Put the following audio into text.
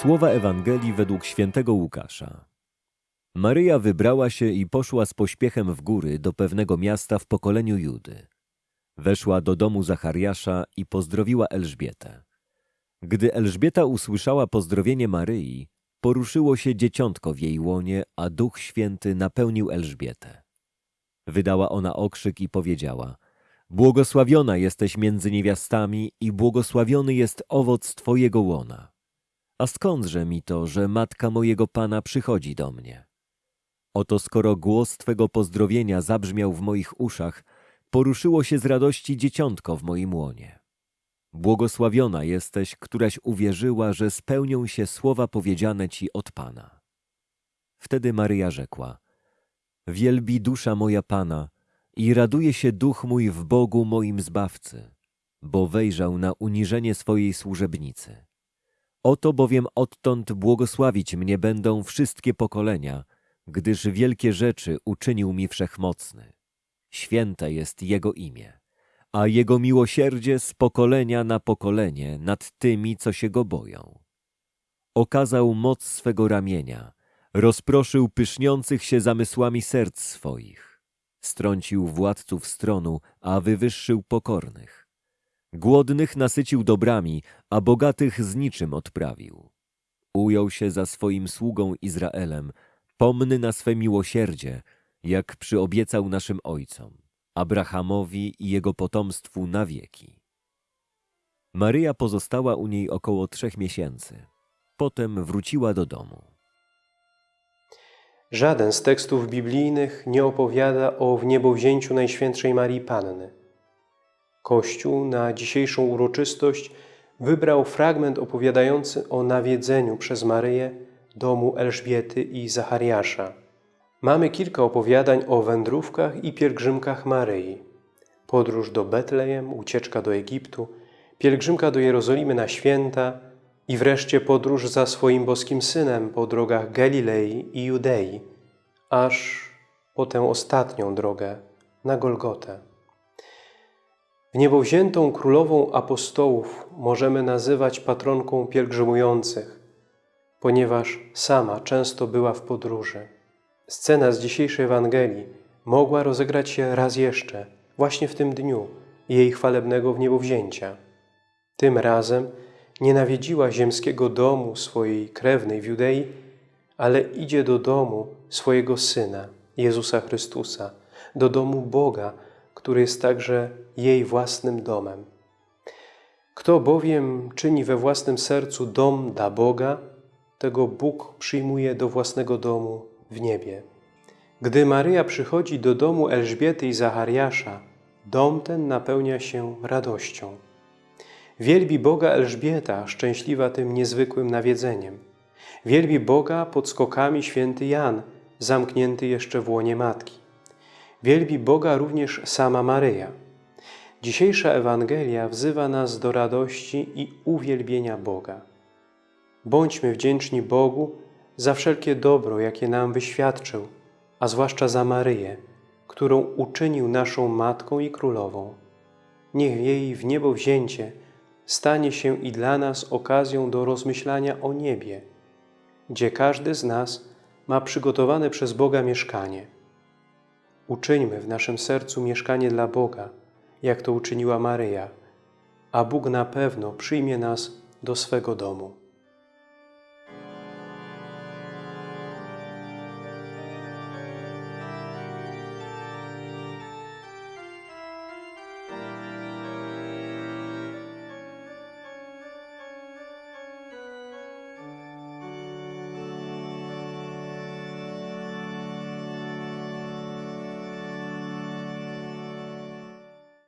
Słowa Ewangelii według świętego Łukasza. Maryja wybrała się i poszła z pośpiechem w góry do pewnego miasta w pokoleniu Judy. Weszła do domu Zachariasza i pozdrowiła Elżbietę. Gdy Elżbieta usłyszała pozdrowienie Maryi, poruszyło się dzieciątko w jej łonie, a Duch Święty napełnił Elżbietę. Wydała ona okrzyk i powiedziała: Błogosławiona jesteś między niewiastami i błogosławiony jest owoc twojego łona. A skądże mi to, że matka mojego Pana przychodzi do mnie? Oto skoro głos Twego pozdrowienia zabrzmiał w moich uszach, poruszyło się z radości dzieciątko w moim łonie. Błogosławiona jesteś, któraś uwierzyła, że spełnią się słowa powiedziane Ci od Pana. Wtedy Maryja rzekła, Wielbi dusza moja Pana i raduje się duch mój w Bogu moim Zbawcy, bo wejrzał na uniżenie swojej służebnicy. Oto bowiem odtąd błogosławić mnie będą wszystkie pokolenia, gdyż wielkie rzeczy uczynił mi Wszechmocny. Święte jest Jego imię, a Jego miłosierdzie z pokolenia na pokolenie nad tymi, co się Go boją. Okazał moc swego ramienia, rozproszył pyszniących się zamysłami serc swoich. Strącił władców stronu, a wywyższył pokornych. Głodnych nasycił dobrami, a bogatych z niczym odprawił. Ujął się za swoim sługą Izraelem, pomny na swe miłosierdzie, jak przyobiecał naszym ojcom, Abrahamowi i jego potomstwu na wieki. Maryja pozostała u niej około trzech miesięcy. Potem wróciła do domu. Żaden z tekstów biblijnych nie opowiada o wniebowzięciu Najświętszej Marii Panny. Kościół na dzisiejszą uroczystość wybrał fragment opowiadający o nawiedzeniu przez Maryję domu Elżbiety i Zachariasza. Mamy kilka opowiadań o wędrówkach i pielgrzymkach Maryi. Podróż do Betlejem, ucieczka do Egiptu, pielgrzymka do Jerozolimy na święta i wreszcie podróż za swoim boskim Synem po drogach Galilei i Judei, aż po tę ostatnią drogę na Golgotę. Wniebowziętą królową apostołów możemy nazywać patronką pielgrzymujących, ponieważ sama często była w podróży. Scena z dzisiejszej Ewangelii mogła rozegrać się raz jeszcze, właśnie w tym dniu jej chwalebnego wniebowzięcia. Tym razem nie nawiedziła ziemskiego domu swojej krewnej w Judei, ale idzie do domu swojego Syna, Jezusa Chrystusa, do domu Boga, który jest także jej własnym domem. Kto bowiem czyni we własnym sercu dom dla Boga, tego Bóg przyjmuje do własnego domu w niebie. Gdy Maryja przychodzi do domu Elżbiety i Zachariasza, dom ten napełnia się radością. Wielbi Boga Elżbieta, szczęśliwa tym niezwykłym nawiedzeniem. Wielbi Boga pod skokami święty Jan, zamknięty jeszcze w łonie Matki. Wielbi Boga również sama Maryja. Dzisiejsza Ewangelia wzywa nas do radości i uwielbienia Boga. Bądźmy wdzięczni Bogu za wszelkie dobro, jakie nam wyświadczył, a zwłaszcza za Maryję, którą uczynił naszą Matką i Królową. Niech jej w niebo wzięcie stanie się i dla nas okazją do rozmyślania o niebie, gdzie każdy z nas ma przygotowane przez Boga mieszkanie. Uczyńmy w naszym sercu mieszkanie dla Boga, jak to uczyniła Maryja, a Bóg na pewno przyjmie nas do swego domu.